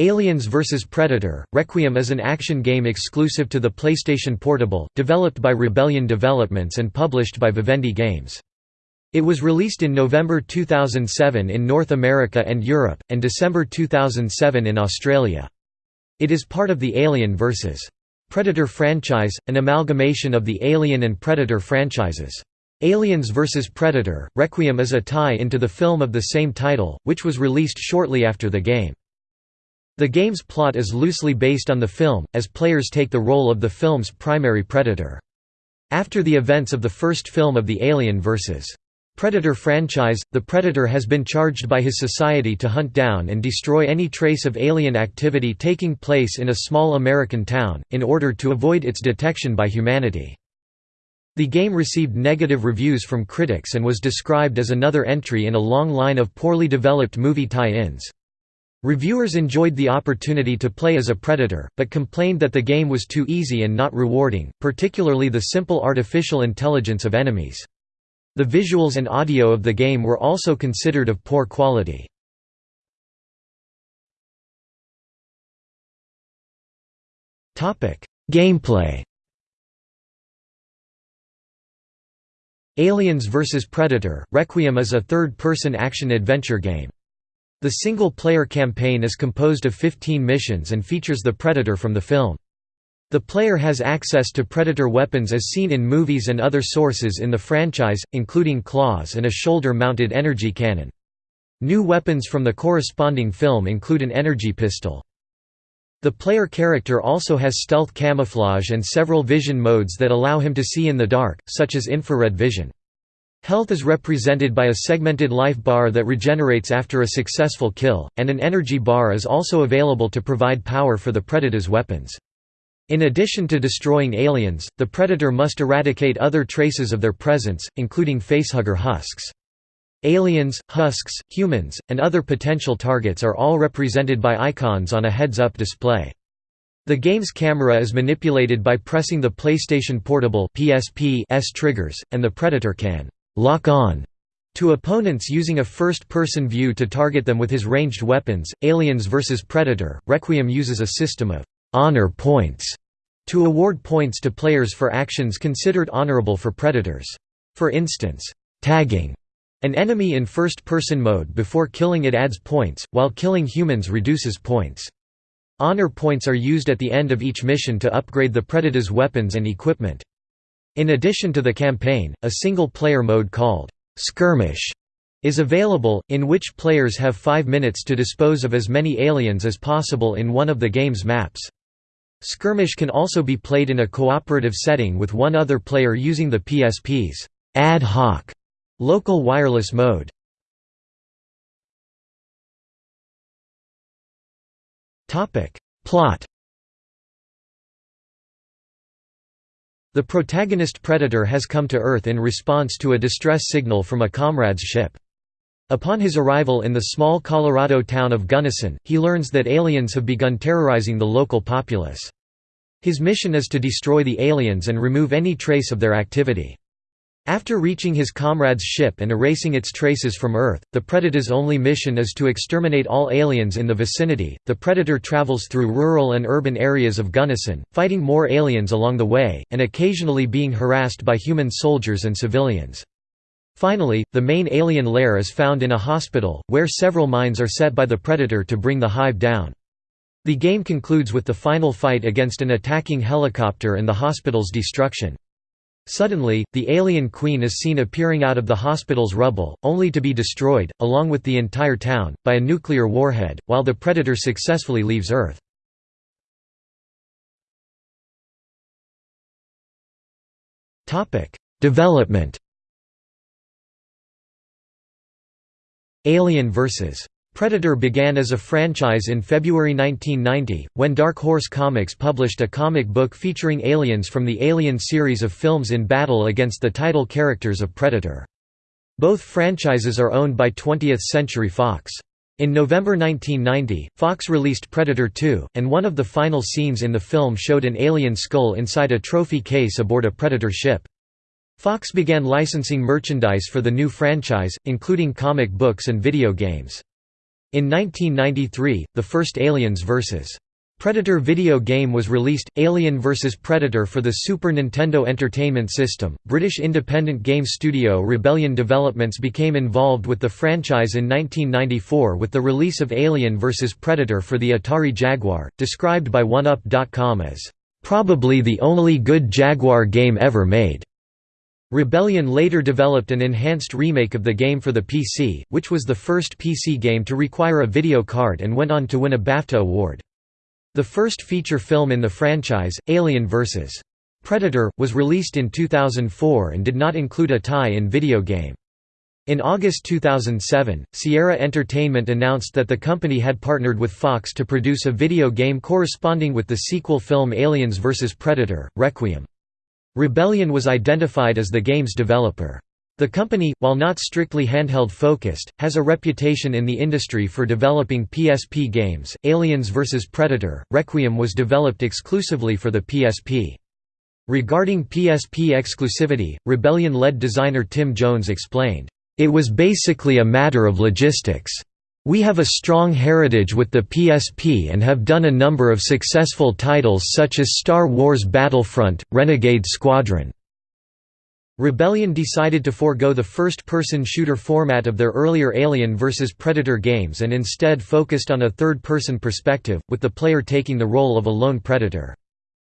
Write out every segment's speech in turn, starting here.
Aliens vs. Predator – Requiem is an action game exclusive to the PlayStation Portable, developed by Rebellion Developments and published by Vivendi Games. It was released in November 2007 in North America and Europe, and December 2007 in Australia. It is part of the Alien vs. Predator franchise, an amalgamation of the Alien and Predator franchises. Aliens vs. Predator – Requiem is a tie into the film of the same title, which was released shortly after the game. The game's plot is loosely based on the film, as players take the role of the film's primary predator. After the events of the first film of the Alien vs. Predator franchise, the Predator has been charged by his society to hunt down and destroy any trace of alien activity taking place in a small American town, in order to avoid its detection by humanity. The game received negative reviews from critics and was described as another entry in a long line of poorly developed movie tie-ins. Reviewers enjoyed the opportunity to play as a predator, but complained that the game was too easy and not rewarding, particularly the simple artificial intelligence of enemies. The visuals and audio of the game were also considered of poor quality. Gameplay Aliens vs Predator – Requiem is a third-person action-adventure game. The single-player campaign is composed of 15 missions and features the Predator from the film. The player has access to Predator weapons as seen in movies and other sources in the franchise, including claws and a shoulder-mounted energy cannon. New weapons from the corresponding film include an energy pistol. The player character also has stealth camouflage and several vision modes that allow him to see in the dark, such as infrared vision. Health is represented by a segmented life bar that regenerates after a successful kill, and an energy bar is also available to provide power for the Predator's weapons. In addition to destroying aliens, the Predator must eradicate other traces of their presence, including facehugger husks. Aliens, husks, humans, and other potential targets are all represented by icons on a heads-up display. The game's camera is manipulated by pressing the PlayStation Portable S triggers, and the Predator can lock on to opponents using a first-person view to target them with his ranged weapons. Aliens vs Predator: Requiem uses a system of honor points to award points to players for actions considered honorable for predators. For instance, tagging an enemy in first-person mode before killing it adds points, while killing humans reduces points. Honor points are used at the end of each mission to upgrade the Predator's weapons and equipment. In addition to the campaign, a single-player mode called «Skirmish» is available, in which players have five minutes to dispose of as many aliens as possible in one of the game's maps. Skirmish can also be played in a cooperative setting with one other player using the PSP's ad hoc local wireless mode. Plot The protagonist Predator has come to Earth in response to a distress signal from a comrade's ship. Upon his arrival in the small Colorado town of Gunnison, he learns that aliens have begun terrorizing the local populace. His mission is to destroy the aliens and remove any trace of their activity. After reaching his comrade's ship and erasing its traces from Earth, the Predator's only mission is to exterminate all aliens in the vicinity. The Predator travels through rural and urban areas of Gunnison, fighting more aliens along the way, and occasionally being harassed by human soldiers and civilians. Finally, the main alien lair is found in a hospital, where several mines are set by the Predator to bring the hive down. The game concludes with the final fight against an attacking helicopter and the hospital's destruction. Suddenly, the alien queen is seen appearing out of the hospital's rubble, only to be destroyed, along with the entire town, by a nuclear warhead, while the Predator successfully leaves Earth. Development Alien vs. Predator began as a franchise in February 1990, when Dark Horse Comics published a comic book featuring aliens from the Alien series of films in battle against the title characters of Predator. Both franchises are owned by 20th Century Fox. In November 1990, Fox released Predator 2, and one of the final scenes in the film showed an alien skull inside a trophy case aboard a Predator ship. Fox began licensing merchandise for the new franchise, including comic books and video games. In 1993, the first Aliens vs. Predator video game was released, Alien vs Predator for the Super Nintendo Entertainment System. British independent game studio Rebellion Developments became involved with the franchise in 1994 with the release of Alien vs Predator for the Atari Jaguar, described by OneUp.com as, "...probably the only good Jaguar game ever made." Rebellion later developed an enhanced remake of the game for the PC, which was the first PC game to require a video card and went on to win a BAFTA award. The first feature film in the franchise, Alien vs. Predator, was released in 2004 and did not include a tie-in video game. In August 2007, Sierra Entertainment announced that the company had partnered with Fox to produce a video game corresponding with the sequel film Aliens vs. Predator, Requiem. Rebellion was identified as the game's developer. The company, while not strictly handheld focused, has a reputation in the industry for developing PSP games. Aliens vs Predator: Requiem was developed exclusively for the PSP. Regarding PSP exclusivity, Rebellion-led designer Tim Jones explained, "It was basically a matter of logistics. We have a strong heritage with the PSP and have done a number of successful titles such as Star Wars Battlefront, Renegade Squadron, Rebellion decided to forego the first-person shooter format of their earlier Alien vs. Predator games and instead focused on a third-person perspective, with the player taking the role of a lone predator.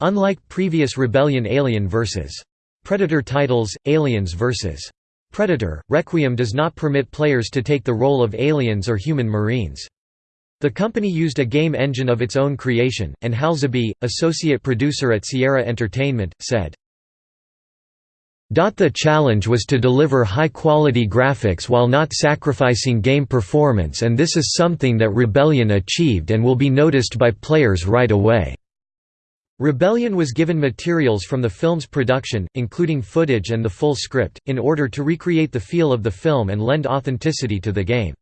Unlike previous Rebellion Alien vs. Predator titles, Aliens vs. Predator, Requiem does not permit players to take the role of aliens or human marines. The company used a game engine of its own creation, and Hal Zabie, associate producer at Sierra Entertainment, said, the challenge was to deliver high-quality graphics while not sacrificing game performance and this is something that Rebellion achieved and will be noticed by players right away. Rebellion was given materials from the film's production, including footage and the full script, in order to recreate the feel of the film and lend authenticity to the game.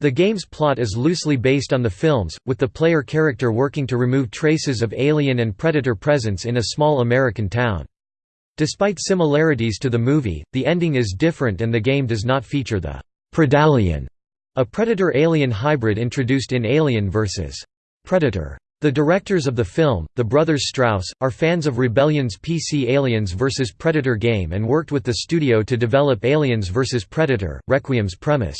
The game's plot is loosely based on the films, with the player character working to remove traces of alien and predator presence in a small American town. Despite similarities to the movie, the ending is different and the game does not feature the Predalien, a predator-alien hybrid introduced in Alien vs. Predator. The directors of the film, the brothers Strause, are fans of Rebellion's PC Aliens vs. Predator game and worked with the studio to develop Aliens vs. Predator, Requiem's premise.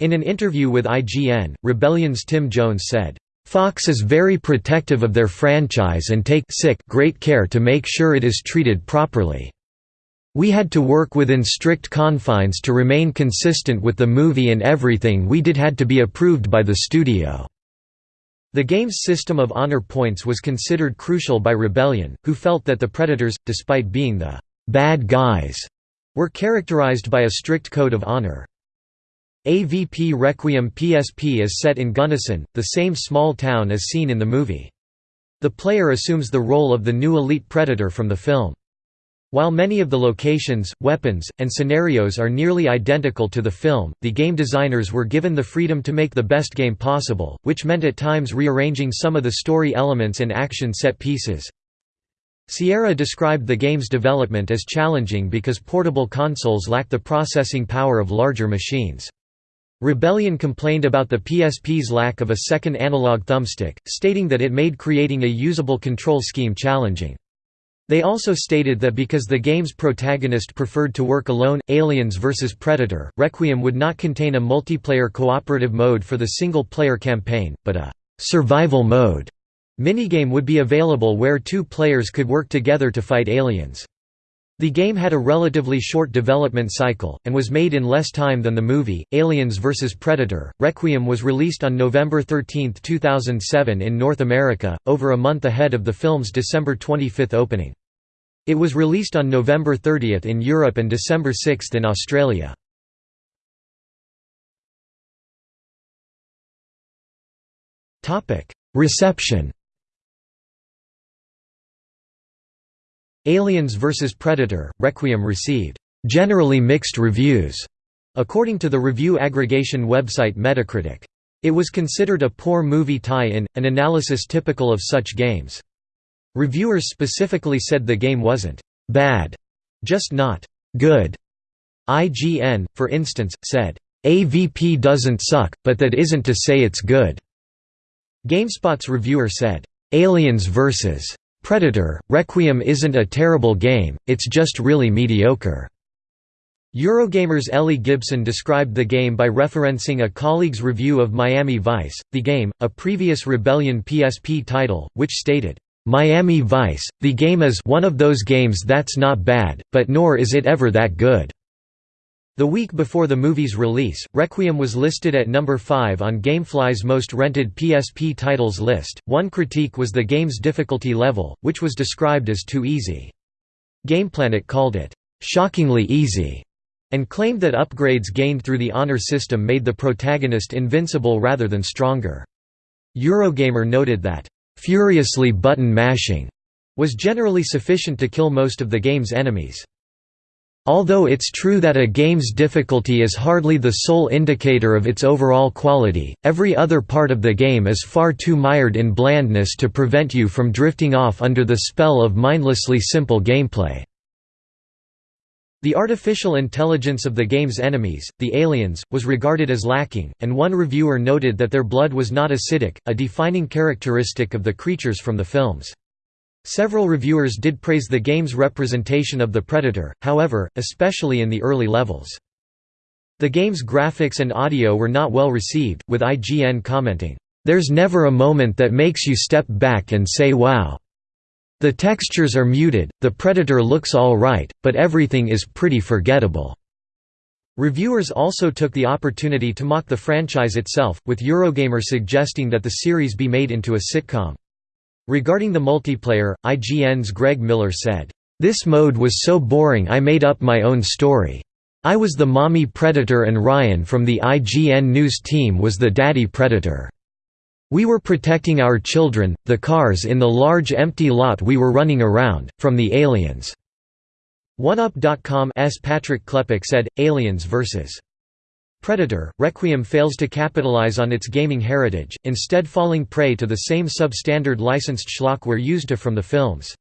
In an interview with IGN, Rebellion's Tim Jones said, Fox is very protective of their franchise and take sick great care to make sure it is treated properly. We had to work within strict confines to remain consistent with the movie and everything we did had to be approved by the studio." The game's system of honor points was considered crucial by Rebellion, who felt that the Predators, despite being the «bad guys», were characterized by a strict code of honor. AVP Requiem PSP is set in Gunnison, the same small town as seen in the movie. The player assumes the role of the new elite predator from the film. While many of the locations, weapons, and scenarios are nearly identical to the film, the game designers were given the freedom to make the best game possible, which meant at times rearranging some of the story elements and action set pieces. Sierra described the game's development as challenging because portable consoles lack the processing power of larger machines. Rebellion complained about the PSP's lack of a second analog thumbstick, stating that it made creating a usable control scheme challenging. They also stated that because the game's protagonist preferred to work alone, Aliens vs. Predator, Requiem would not contain a multiplayer cooperative mode for the single-player campaign, but a «survival mode» minigame would be available where two players could work together to fight aliens. The game had a relatively short development cycle, and was made in less time than the movie. Aliens vs. Predator Requiem was released on November 13, 2007 in North America, over a month ahead of the film's December 25 opening. It was released on November 30 in Europe and December 6 in Australia. Reception Aliens vs. Predator, Requiem received generally mixed reviews, according to the review aggregation website Metacritic. It was considered a poor movie tie-in, an analysis typical of such games. Reviewers specifically said the game wasn't «bad», just not «good». IGN, for instance, said, AVP doesn't suck, but that isn't to say it's good." GameSpot's reviewer said, "'Aliens vs. Predator, Requiem isn't a terrible game, it's just really mediocre." Eurogamer's Ellie Gibson described the game by referencing a colleague's review of Miami Vice, the game, a previous Rebellion PSP title, which stated, "'Miami Vice, the game is one of those games that's not bad, but nor is it ever that good.' The week before the movie's release, Requiem was listed at number 5 on Gamefly's most rented PSP titles list. One critique was the game's difficulty level, which was described as too easy. GamePlanet called it shockingly easy and claimed that upgrades gained through the honor system made the protagonist invincible rather than stronger. Eurogamer noted that furiously button mashing was generally sufficient to kill most of the game's enemies. Although it's true that a game's difficulty is hardly the sole indicator of its overall quality, every other part of the game is far too mired in blandness to prevent you from drifting off under the spell of mindlessly simple gameplay. The artificial intelligence of the game's enemies, the aliens, was regarded as lacking, and one reviewer noted that their blood was not acidic, a defining characteristic of the creatures from the films. Several reviewers did praise the game's representation of the Predator, however, especially in the early levels. The game's graphics and audio were not well received, with IGN commenting, "...there's never a moment that makes you step back and say wow. The textures are muted, the Predator looks all right, but everything is pretty forgettable." Reviewers also took the opportunity to mock the franchise itself, with Eurogamer suggesting that the series be made into a sitcom. Regarding the multiplayer, IGN's Greg Miller said, "...this mode was so boring I made up my own story. I was the mommy predator and Ryan from the IGN News team was the daddy predator. We were protecting our children, the cars in the large empty lot we were running around, from the aliens." OneUp.com's Patrick Klepek said, Aliens vs. Predator, Requiem fails to capitalize on its gaming heritage, instead falling prey to the same substandard licensed schlockware used to from the films.